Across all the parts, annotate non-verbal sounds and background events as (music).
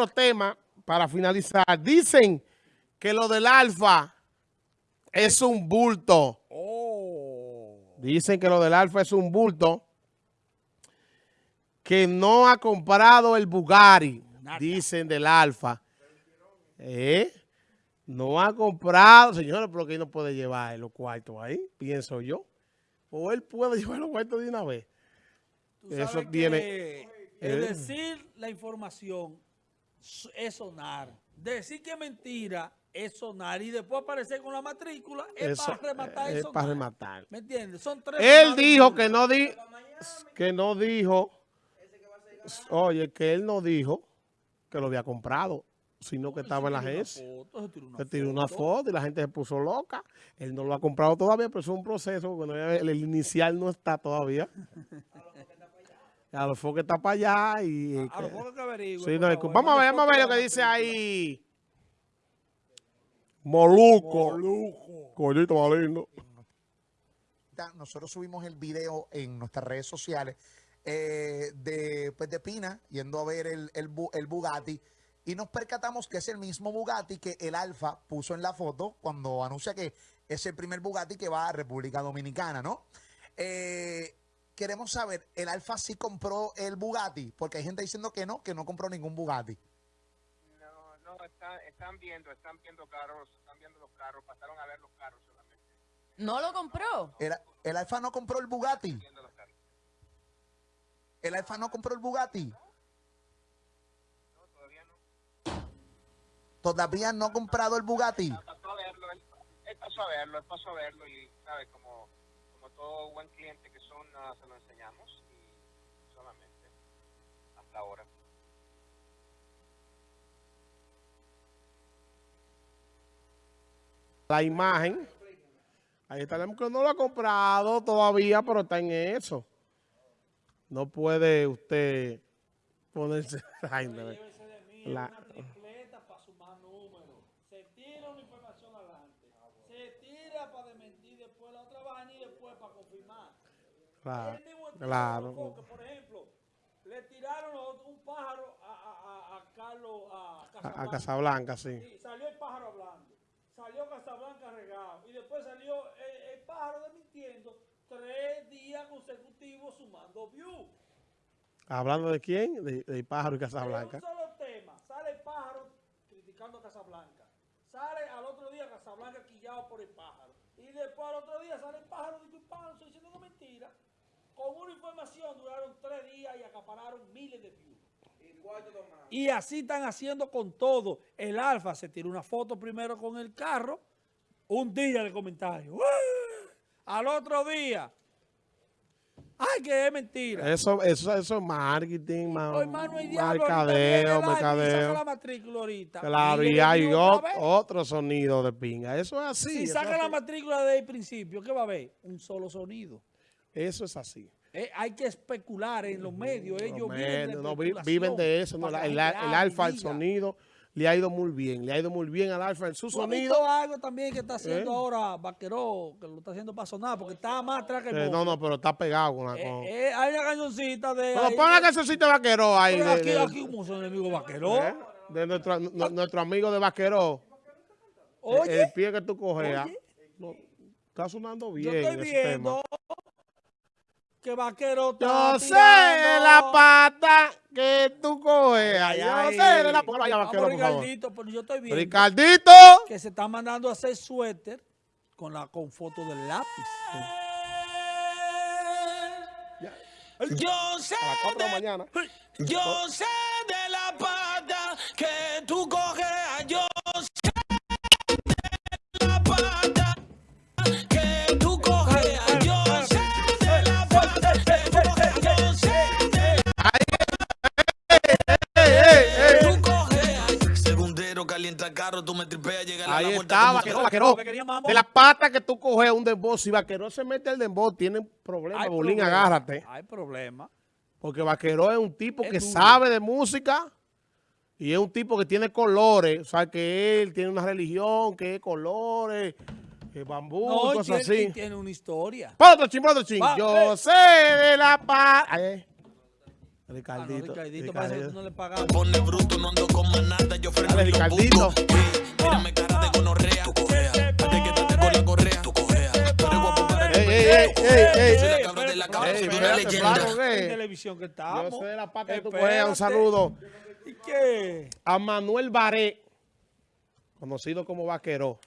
otro tema para finalizar. Dicen que lo del Alfa es un bulto. Oh. Dicen que lo del Alfa es un bulto. Que no ha comprado el Bugatti. Dicen del Alfa. ¿Eh? No ha comprado. Señores, pero que no puede llevar los cuartos ahí, pienso yo. O él puede (laughs) llevar los cuartos de una vez. Eso tiene- Eh. el decir la información es sonar. Decir que es mentira es sonar. Y después aparecer con la matrícula es Eso, para rematar eh, es sonar. para rematar. ¿Me entiendes? Son tres Él dijo que no di, que no dijo, oye, que él no dijo que lo había comprado, sino que estaba en la agencia. se tiró una foto. y la gente se puso loca. Él no lo ha comprado todavía, pero es un proceso. Bueno, el inicial no está todavía. (laughs) A lo mejor que está para allá y... A que- lo mejor que averigüe, Sí, favor. vamos a ver, vamos a ver lo que dice ahí. Moluco. Moluco. Coñito más lindo. Nosotros subimos el video en nuestras redes sociales eh, de, pues, de Pina yendo a ver el, el, el Bugatti y nos percatamos que es el mismo Bugatti que el Alfa puso en la foto cuando anuncia que es el primer Bugatti que va a República Dominicana, ¿no? Eh, queremos saber, ¿el Alfa sí compró el Bugatti? Porque hay gente diciendo que no, que no compró ningún Bugatti. No, no, está- están viendo, están viendo carros, están viendo los carros, pasaron a ver los carros solamente, ¿No lo compró? El, el Alfa no compró el Bugatti. El Alfa no compró el Bugatti. No, todavía no. Todavía no ha comprado el Bugatti. Pasó a verlo, él, pasó a verlo, él pasó a verlo y, ¿sabes? Como todo buen cliente que son, nada, se lo enseñamos y solamente, hasta ahora. La imagen. Ahí está, que no lo ha comprado todavía, pero está en eso. No puede usted ponerse... (laughs) Ay, no. La- una tripleta para sumar números. Se tira una información adelante. Se tira para desmentir después la otra vaina y confirmar. Claro, mismo claro. Por ejemplo, le tiraron un pájaro a, a, a, a Carlos a A, a Casablanca. Casablanca, sí. Sí, salió el pájaro hablando. Salió Casablanca regado. Y después salió el, el pájaro desmintiendo tres días consecutivos sumando views. Hablando de quién? De, de Pájaro y Casablanca. un solo tema. Sale el pájaro criticando a Casablanca. Sale al otro día Casablanca quillado por el pájaro. Y después al otro día sale el pájaro y el pájaro estoy diciendo una mentira. Con una información duraron tres días y acapararon miles de views. Y así están haciendo con todo. El Alfa se tiró una foto primero con el carro, un día de comentario. ¡Uah! Al otro día. Ay, que es mentira. Eso, eso, eso es marketing, ma- hermano, hay diablo, mercadeo, y mercadeo. la matrícula ahorita. Claro, y de hay ot- otro sonido de pinga. Eso es así. Si saca la matrícula desde el principio, ¿qué va a haber? Un solo sonido. Eso es así. Eh, hay que especular en los medios. Ellos Los viven de, medios, no, viven de eso. no, la- el, y alfa, el sonido, le ha ido muy bien. Le ha ido muy bien al alfa en su ¿Tú has sonido. algo también que está haciendo ¿Eh? ahora Vaqueró, que lo está haciendo para sonar, porque está más atrás que el Eh, no, no, pero está pegado con la... Eh, con- eh, hay una cañoncita de... Pero pon la que- cancioncita de Vaqueró ahí. De- aquí, de- aquí como son enemigos Vaqueró. ¿eh? De nuestro, nu- nuestro amigo de Vaqueró. Oye, el pie que tú cogeas. No, está sonando bien yo estoy ese tema. viendo que Vaquero está Yo sé la pata que tú coges. Ay. sé de la vaquero, por favor. Ricardito, pero yo estoy viendo Ricardito. que se está mandando a hacer suéter con la con foto del lápiz. Yo sé, A las 4 de la mañana. yo sé de la pata que tú coges, Calienta carro, tú me tripeas, llega a la Ahí puerta está, vaquero, que- vaquero. De la pata que tú coges un dembow. Si vaquero se mete el dembow, tiene problemas. Hay Bolín, problema, agárrate. Hay problema. Porque vaquero es un tipo Es que duro. sabe de música. Y es un tipo que tiene colores. O sea, que él tiene una religión, que es colores, que bambú, No, cosas tiene, así. tiene una historia. Pon otro ching, pon otro ching. Yo eh. sé de la paz. Ay, Ah, no, Ricardito. Ricardito, parece que tú no le pagas. Pone bruto, no ando con Dale, Ricardito. Mírame cara de gonorrea. Tu cojea. Hazte que estate con la correa. Tu cojea. Tú eres guapo para Ey, ey, ey, ey, Soy la cabra de la cabra, soy una leyenda. En televisión que estamos. Yo soy de la pata de tu. Un saludo ¿Y qué? a Manuel Baré, conocido como Vaqueró.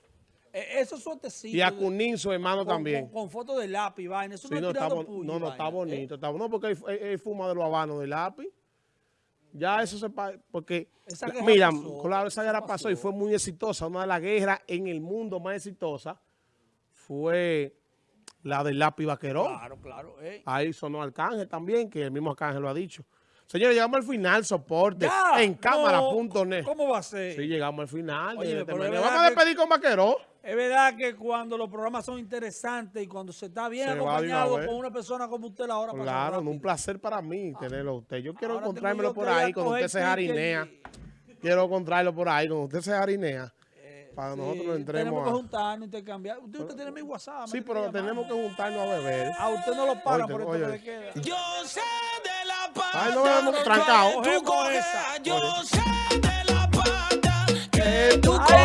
Eh, Esos suertecitos. Y a Cunín, su hermano con, también. Con, con fotos de lápiz, vaina. Eso Sí, no, no, es está, bon- puño, no, no, está vaina, ¿eh? bonito. Está, no, porque él, él- él fuma de los habanos de lápiz. Ya eso se porque Esa mira, pasó, claro, esa guerra pasó. pasó y fue muy exitosa. Una de las guerras en el mundo más exitosa fue la del lápiz vaquerón. Claro, claro. eh. Ahí sonó Arcángel también, que el mismo Arcángel lo ha dicho. Señores, llegamos al final, soporte Ya, en cámara.net. ¿Cómo va a ser? Sí, llegamos al final. Oye, de verdad Vamos a que- despedir con Vaqueró. Es verdad que cuando los programas son interesantes y cuando se está bien Se de acompañado con una persona como usted, la hora Claro, un placer para mí tenerlo a usted. Yo quiero Ahora tengo encontrármelo por ahí, cuando usted se jarinea. y- Quiero encontrarlo por ahí, cuando usted se jarinea. Para Sí, nosotros lo Tenemos que entremos juntarnos, intercambiar. Usted, usted tiene mi WhatsApp. Sí, pero tenemos que juntarnos a beber. A usted no lo paran por esto que le queda. Yo sé de pata. Ay, no vemos trancado. Yo sé de la pata que tú coges.